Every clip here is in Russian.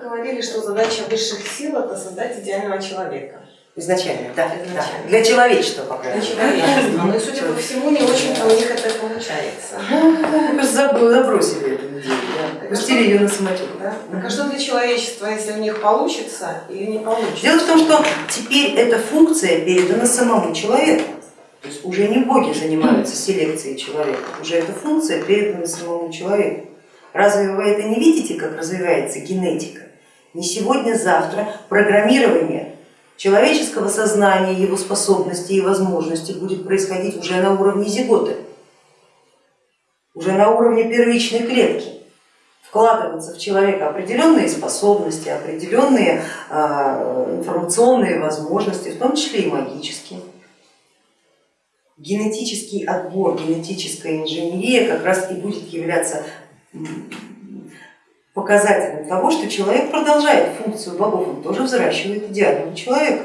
говорили, что задача высших сил это создать идеального человека. Изначально, да. Изначально. да. Для человечества, по Для крайней мере. человечества. Ну и судя по всему, не очень-то у них это получается. Ну, просто заб- забросили эту идею, да. пустили ее на самотек. Да? Так а что для человечества, если у них получится или не получится? Дело в том, что теперь эта функция передана самому человеку. То есть уже не боги занимаются селекцией человека, уже эта функция передана самому человеку. Разве вы это не видите, как развивается генетика? Не сегодня-завтра программирование человеческого сознания, его способностей и возможностей будет происходить уже на уровне зиготы, уже на уровне первичной клетки вкладываться в человека определенные способности, определенные а, информационные возможности, в том числе и магические. Генетический отбор, генетическая инженерия как раз и будет являться показателем того, что человек продолжает функцию богов, он тоже взращивает идеального человека.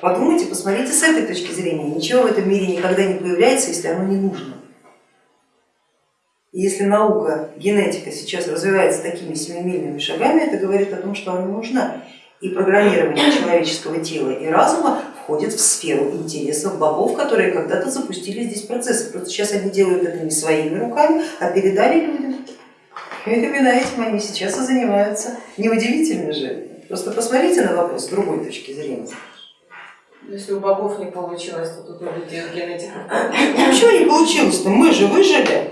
Подумайте, посмотрите с этой точки зрения, ничего в этом мире никогда не появляется, если оно не нужно. И если наука, генетика сейчас развивается такими семимильными шагами, это говорит о том, что она нужна. И программирование человеческого тела и разума входит в сферу интересов богов, которые когда-то запустили здесь процессы. Просто сейчас они делают это не своими руками, а передали людям. И именно этим они сейчас и занимаются. Неудивительно же. Просто посмотрите на вопрос с другой точки зрения. Если у богов не получилось, то тут у людей у генетиков. Ничего не получилось-то, мы же выжили.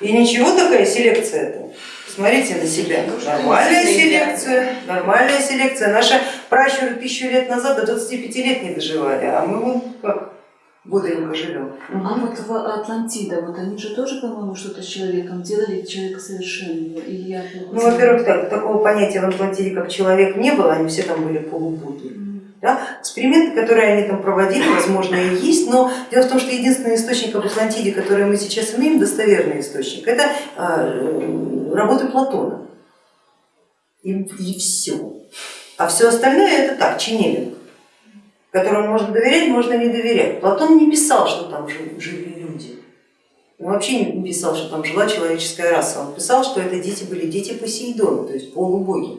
И ничего такая селекция-то. Смотрите на себя. Нормальная селекция, нормальная селекция. Наши пращуры тысячу лет назад до 25 лет не доживали, а мы вон как бодренько живем. А вот в Атлантида, вот они же тоже, по-моему, что-то с человеком делали, человека совершенного. И я Ну, во-первых, так, такого понятия в Атлантиде, как человек, не было, они все там были полубуды. Да? Эксперименты, которые они там проводили, возможно, и есть, но дело в том, что единственный источник об Атлантиде, который мы сейчас имеем, достоверный источник, это э, работы Платона. И, и все. А все остальное это так, чинелинг, которому можно доверять, можно не доверять. Платон не писал, что там жили люди. Он вообще не писал, что там жила человеческая раса. Он писал, что это дети были дети Посейдона, то есть полубоги.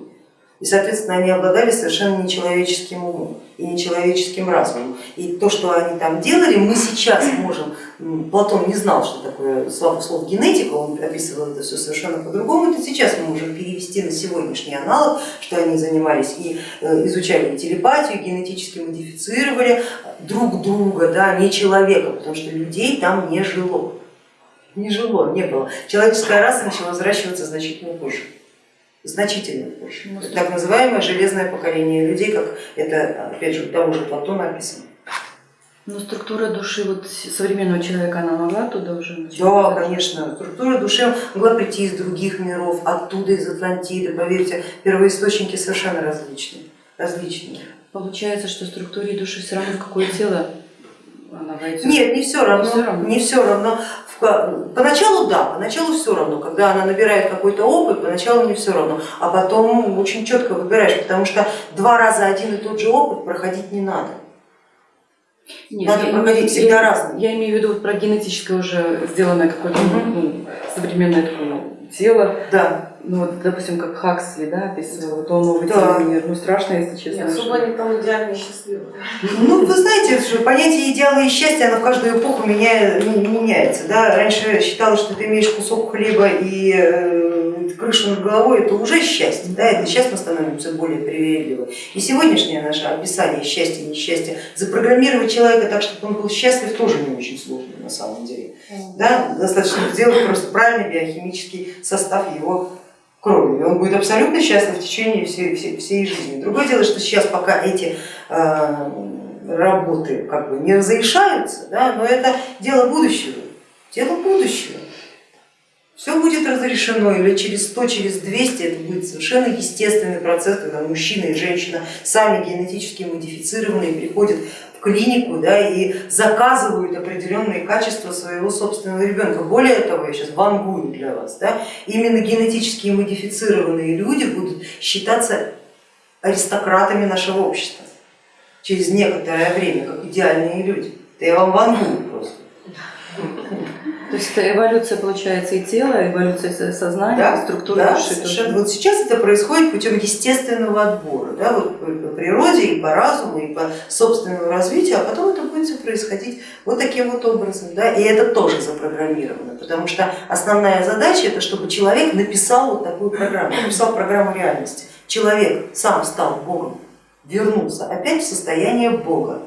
И, соответственно, они обладали совершенно нечеловеческим умом и нечеловеческим разумом. И то, что они там делали, мы сейчас можем, Платон не знал, что такое слово, слово генетика, он описывал это все совершенно по-другому, это сейчас мы можем перевести на сегодняшний аналог, что они занимались и э, изучали телепатию, генетически модифицировали друг друга, да, не человека, потому что людей там не жило. Не жило, не было. Человеческая раса начала взращиваться значительно позже значительно позже. Ну, Так называемое железное поколение людей, как это, опять же, того же Платона написано. Но структура души вот современного человека, она могла туда уже начать? Да, конечно, структура души могла прийти из других миров, оттуда, из Атлантиды, поверьте, первоисточники совершенно различные. различные. Получается, что структуре души все равно в какое тело она войдет? Нет, не все равно, Не всё равно. не все равно. Поначалу да, поначалу все равно, когда она набирает какой-то опыт, поначалу не все равно, а потом очень четко выбираешь, потому что два раза один и тот же опыт проходить не надо. Нет, Надо я проходить имею- всегда я- разные. Я имею в виду про генетическое уже сделанное какое-то Мгм. ну, современное такое тело. Да, Ну вот, допустим, как Хаксли, да, описывал, вот он новый Да. мир. Ну страшно, если честно. Нет, особо они там идеально счастливы. Ну, вы знаете, что понятие идеала и счастья, оно в каждую эпоху меня- не- меняется. Да? Раньше считалось, что ты имеешь кусок хлеба и э, крышу над головой, это уже счастье. Да? Это сейчас мы становимся более привередливы. И сегодняшнее наше описание счастья и несчастья, запрограммировать человека так, чтобы он был счастлив, тоже не очень сложно на самом деле. Да? Достаточно сделать просто правильный биохимический состав его крови, и он будет абсолютно счастлив в течение всей, всей, всей жизни. Другое дело, что сейчас пока эти э, работы как бы не разрешаются, да, но это дело будущего, дело будущего. Все будет разрешено, или через 100, через 200 это будет совершенно естественный процесс, когда мужчина и женщина сами генетически модифицированные приходят клинику да, и заказывают определенные качества своего собственного ребенка. Более того, я сейчас вангую для вас, да, именно генетически модифицированные люди будут считаться аристократами нашего общества через некоторое время, как идеальные люди. Это я вам вангую. То есть это эволюция получается и тела, эволюция со- сознания, Да, структуры да, души. совершенно. тоже. Вот сейчас это происходит путем естественного отбора, да, вот по, по природе и по разуму и по собственному развитию, а потом это будет все происходить вот таким вот образом, да, и это тоже запрограммировано, потому что основная задача это чтобы человек написал вот такую программу, написал программу реальности. Человек сам стал Богом, вернулся опять в состояние Бога.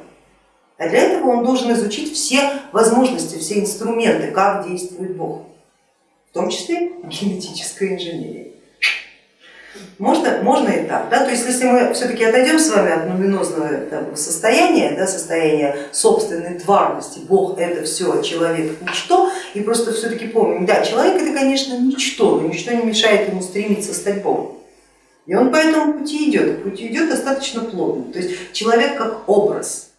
А для этого он должен изучить все возможности, все инструменты, как действует Бог, в том числе генетическая инженерия. Можно, можно и так, да? то есть если мы все-таки отойдем с вами от нуминозного там, состояния, да, состояния собственной тварности, Бог это все, а человек ничто, и просто все-таки помним, да, человек это, конечно, ничто, но ничто не мешает ему стремиться стать Богом. И он по этому пути идет, путь идет достаточно плотно. То есть человек как образ,